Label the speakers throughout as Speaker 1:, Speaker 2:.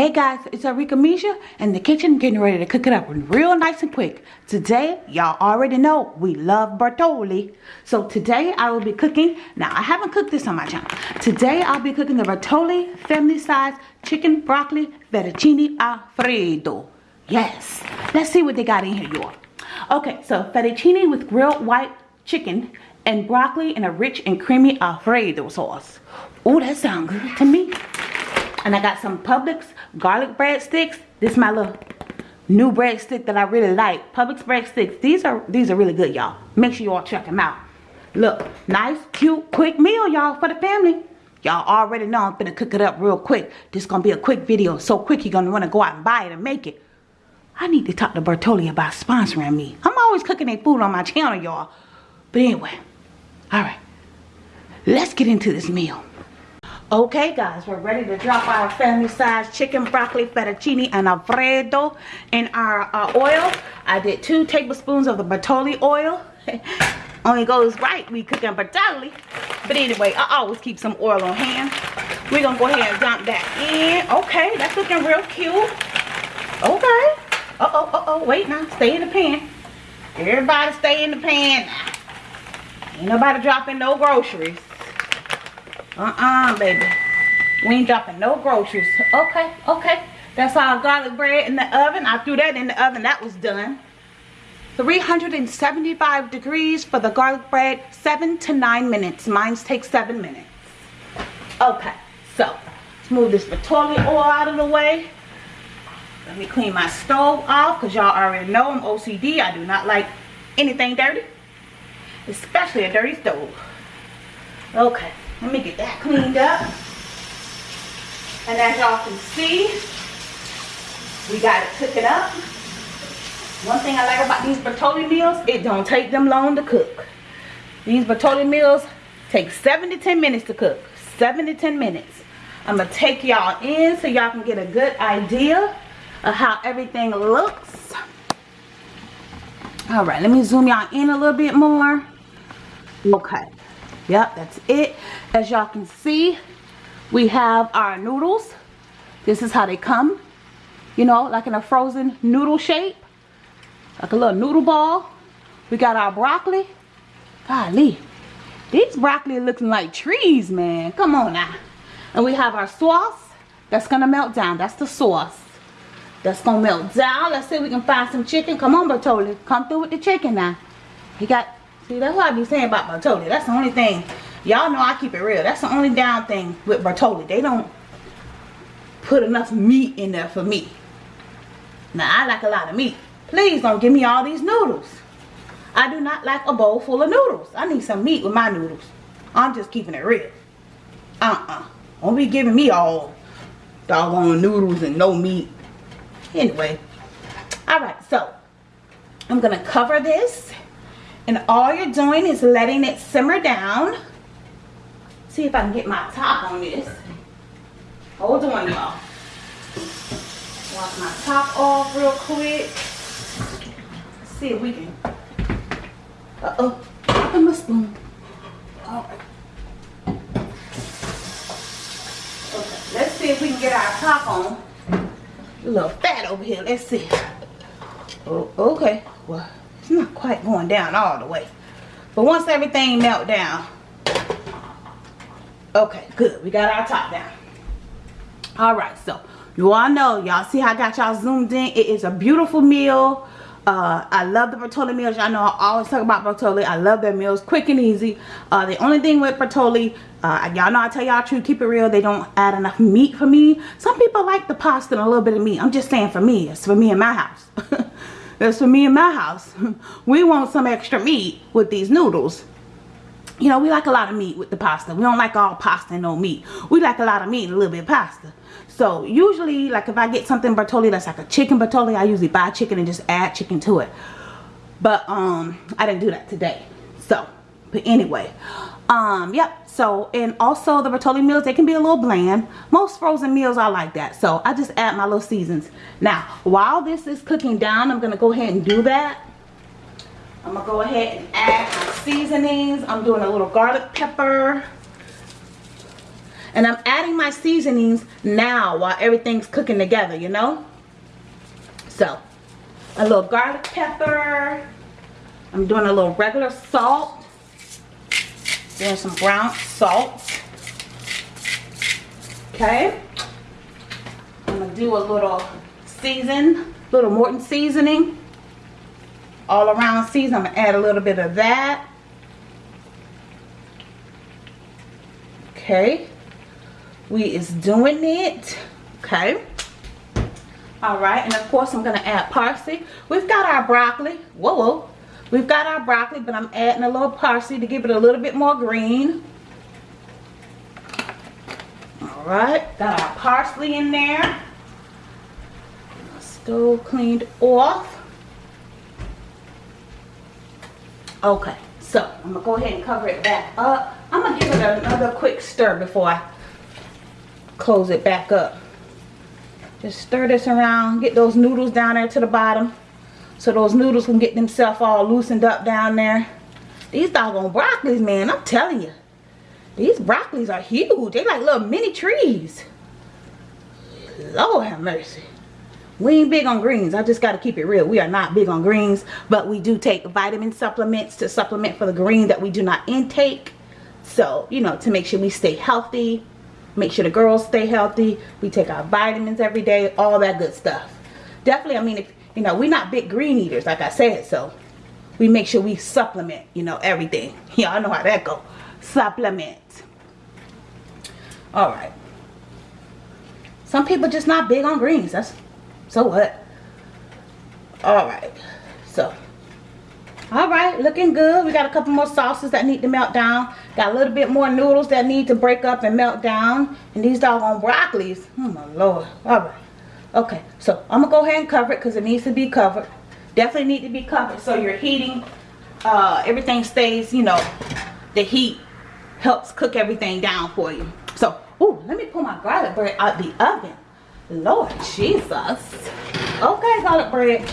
Speaker 1: Hey guys, it's Arika Misha in the kitchen getting ready to cook it up real nice and quick. Today, y'all already know we love Bertolli. So today I will be cooking, now I haven't cooked this on my channel. Today I'll be cooking the Bertolli family size chicken broccoli fettuccine alfredo. Yes, let's see what they got in here y'all. Okay, so fettuccine with grilled white chicken and broccoli in a rich and creamy alfredo sauce. Oh, that sounds good to me. And I got some Publix garlic breadsticks. This is my little new breadstick that I really like. Publix breadsticks. These are these are really good, y'all. Make sure you all check them out. Look, nice, cute, quick meal, y'all, for the family. Y'all already know I'm gonna cook it up real quick. This gonna be a quick video. So quick you're gonna wanna go out and buy it and make it. I need to talk to Bertolli about sponsoring me. I'm always cooking their food on my channel, y'all. But anyway, all right. Let's get into this meal. Okay guys, we're ready to drop our family size chicken broccoli fettuccine and alfredo in our uh, oil. I did two tablespoons of the Bertolli oil. Only goes right we cooking Bertolli. But anyway, I always keep some oil on hand. We're gonna go ahead and dump that in. Okay, that's looking real cute. Okay. Uh-oh, uh-oh, wait now, stay in the pan. Everybody stay in the pan Ain't nobody dropping no groceries. Uh-uh, baby. We ain't dropping no groceries. Okay, okay. That's our garlic bread in the oven. I threw that in the oven. That was done. 375 degrees for the garlic bread. Seven to nine minutes. Mine takes seven minutes. Okay, so let's move this Bertolli oil out of the way. Let me clean my stove off because y'all already know I'm OCD. I do not like anything dirty, especially a dirty stove. Okay. Let me get that cleaned up. And as y'all can see, we got it cooking up. One thing I like about these Bertolli meals, it don't take them long to cook. These Bertolli meals take 7 to 10 minutes to cook. 7 to 10 minutes. I'm going to take y'all in so y'all can get a good idea of how everything looks. Alright, let me zoom y'all in a little bit more. Okay. Yep, that's it. As y'all can see, we have our noodles. This is how they come. You know, like in a frozen noodle shape. Like a little noodle ball. We got our broccoli. Golly. These broccoli looking like trees, man. Come on now. And we have our sauce. That's going to melt down. That's the sauce. That's going to melt down. Let's see if we can find some chicken. Come on, Bertolli. Come through with the chicken now. He got See, that's what I be saying about Bertolli. That's the only thing. Y'all know I keep it real. That's the only down thing with Bertolli. They don't put enough meat in there for me. Now, I like a lot of meat. Please don't give me all these noodles. I do not like a bowl full of noodles. I need some meat with my noodles. I'm just keeping it real. Uh-uh. Don't be giving me all doggone noodles and no meat. Anyway. Alright, so I'm going to cover this and all you're doing is letting it simmer down. See if I can get my top on this. Hold on, y'all. Wash my top off real quick. Let's see if we can. Uh-oh. Dropping my spoon. Okay. Let's see if we can get our top on. A little fat over here. Let's see. Oh, okay. Well, it's not quite going down all the way. But once everything melt down. Okay, good. We got our top down. Alright, so you all know. Y'all see how I got y'all zoomed in. It is a beautiful meal. Uh, I love the Bertolli meals. Y'all know I always talk about Bertolli. I love their meals. Quick and easy. Uh, the only thing with Bertolli, uh, y'all know I tell y'all true. Keep it real. They don't add enough meat for me. Some people like the pasta and a little bit of meat. I'm just saying for me. It's for me in my house. That's for me and my house. we want some extra meat with these noodles. You know, we like a lot of meat with the pasta. We don't like all pasta and no meat. We like a lot of meat and a little bit of pasta. So usually, like if I get something Bertolli that's like a chicken Bertolli, I usually buy chicken and just add chicken to it. But um, I didn't do that today. So, but anyway, um, yep, so, and also the Bertolli meals, they can be a little bland. Most frozen meals are like that. So, I just add my little seasons. Now, while this is cooking down, I'm going to go ahead and do that. I'm going to go ahead and add my seasonings. I'm doing a little garlic pepper. And I'm adding my seasonings now while everything's cooking together, you know? So, a little garlic pepper. I'm doing a little regular salt. Doing some brown salt. Okay. I'm going to do a little season, little Morton seasoning. All around season. I'm going to add a little bit of that. Okay. We is doing it. Okay. Alright, and of course I'm going to add parsley. We've got our broccoli. Whoa, whoa. We've got our broccoli, but I'm adding a little parsley to give it a little bit more green. Alright, got our parsley in there. Stove cleaned off. Okay, so I'm to go ahead and cover it back up. I'm to give it another quick stir before I close it back up. Just stir this around. Get those noodles down there to the bottom. So those noodles can get themselves all loosened up down there. These doggone broccolis, man. I'm telling you. These broccolis are huge. They like little mini trees. Lord have mercy. We ain't big on greens. I just got to keep it real. We are not big on greens. But we do take vitamin supplements to supplement for the green that we do not intake. So, you know, to make sure we stay healthy make sure the girls stay healthy we take our vitamins every day all that good stuff definitely i mean if you know we're not big green eaters like i said so we make sure we supplement you know everything. Y'all know how that go. Supplement. All right. Some people just not big on greens. That's so what? All right. So all right looking good. We got a couple more sauces that need to melt down. Got a little bit more noodles that need to break up and melt down. And these doggone broccolis. Oh my lord. All right okay so i'm gonna go ahead and cover it because it needs to be covered definitely need to be covered so you're heating uh, everything stays you know the heat helps cook everything down for you so oh let me pull my garlic bread out the oven lord jesus okay garlic bread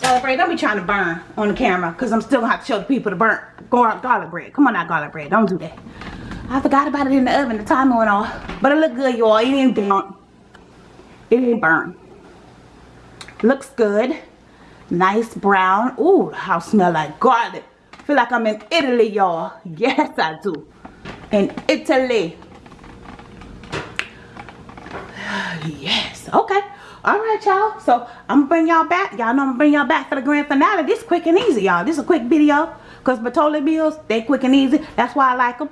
Speaker 1: Garlic bread, don't be trying to burn on the camera because I'm still to have to show the people the burnt garlic bread. Come on now, garlic bread. Don't do that. I forgot about it in the oven. The timer went off. But it looked good, y'all. It burnt. It ain't burnt. Looks good. Nice brown. Ooh, house smell like garlic. feel like I'm in Italy, y'all. Yes, I do. In Italy. yes. Okay all right y'all so i'm gonna bring y'all back y'all know i'm gonna bring y'all back for the grand finale this quick and easy y'all this is a quick video because Bertolli meals they quick and easy that's why i like them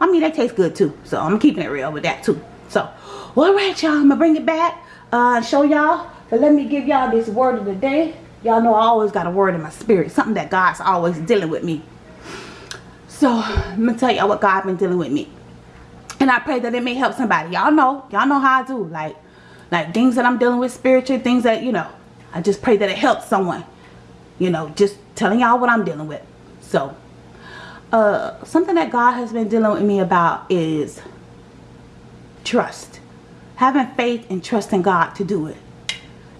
Speaker 1: i mean they taste good too so i'm keeping it real with that too so all right y'all i'm gonna bring it back uh show y'all but let me give y'all this word of the day. Y'all know i always got a word in my spirit something that god's always dealing with me. So i'm gonna tell y'all what God's been dealing with me. And i pray that it may help somebody. Y'all know y'all know how i do like like things that I'm dealing with spiritual things that you know I just pray that it helps someone you know just telling y'all what I'm dealing with. So uh something that God has been dealing with me about is trust having faith and trusting God to do it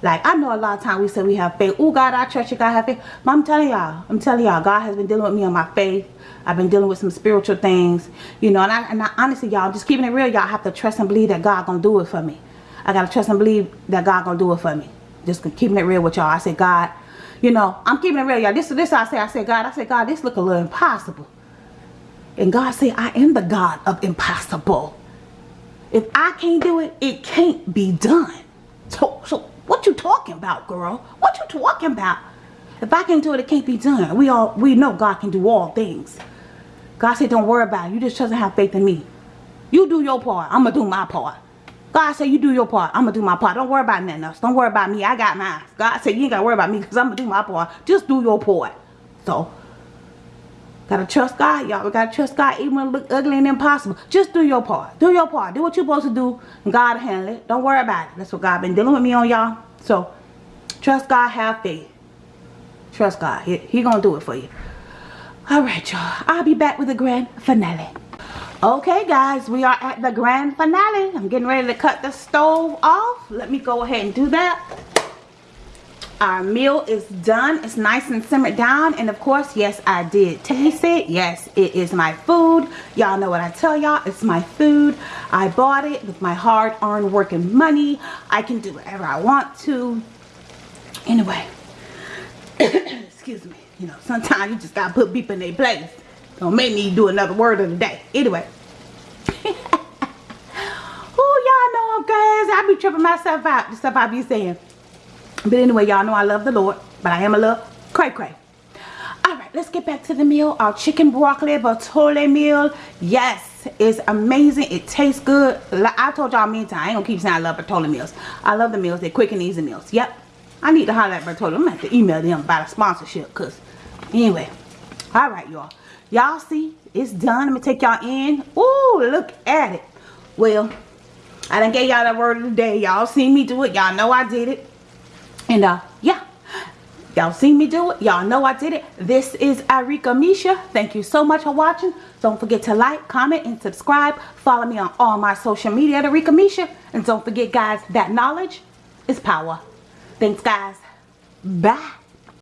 Speaker 1: like I know a lot of times we say we have faith oh God I trust you God have faith but I'm telling y'all I'm telling y'all God has been dealing with me on my faith I've been dealing with some spiritual things you know and I, and I honestly y'all I'm just keeping it real y'all have to trust and believe that God gonna do it for me I gotta trust and believe that God gonna do it for me. Just keeping it real with y'all. I said, God, you know, I'm keeping it real, y'all. This is this I say. I said, God, I said, God, this look a little impossible. And God said, I am the God of impossible. If I can't do it, it can't be done. So, so what you talking about, girl? What you talking about? If I can't do it, it can't be done. We all we know God can do all things. God said, don't worry about it. You just and have faith in me. You do your part. I'm going to do my part. God said you do your part. I'm going to do my part. Don't worry about nothing else. Don't worry about me. I got mine. God said you ain't got to worry about me because I'm going to do my part. Just do your part. So, got to trust God, y'all. We got to trust God even when it look ugly and impossible. Just do your part. Do your part. Do what you're supposed to do God handle it. Don't worry about it. That's what God been dealing with me on, y'all. So, trust God. Have faith. Trust God. He, he to do it for you. All right, y'all. I'll be back with the grand finale. Okay guys, we are at the grand finale. I'm getting ready to cut the stove off. Let me go ahead and do that. Our meal is done. It's nice and simmered down. And of course yes i did taste it. Yes it is my food. Y'all know what i tell y'all. It's my food. I bought it with my hard-earned working money. I can do whatever i want to. Anyway excuse me. You know sometimes you just gotta put people in their place. Don't make me do another word of the day. Anyway. Oh y'all know i'm crazy. I be tripping myself out. The stuff i be saying but anyway, y'all know I love the Lord, but I am a little cray cray. All right, let's get back to the meal. Our chicken broccoli bertolli meal. Yes, it's amazing. It tastes good. I told y'all many times. I ain't gonna keep saying I love bertolli meals. I love the meals. They're quick and easy meals. Yep. I need to holler at. I'm gonna have to email them about a sponsorship. Cause anyway. All right, y'all. Y'all see, it's done. I'm gonna take y'all in. Ooh, look at it. Well, I done gave y'all the word of the day. Y'all seen me do it. Y'all know I did it. And uh, yeah. Y'all seen me do it. Y'all know I did it. This is Arika Misha. Thank you so much for watching. Don't forget to like, comment, and subscribe. Follow me on all my social media at Misha. And don't forget, guys, that knowledge is power. Thanks, guys. Bye.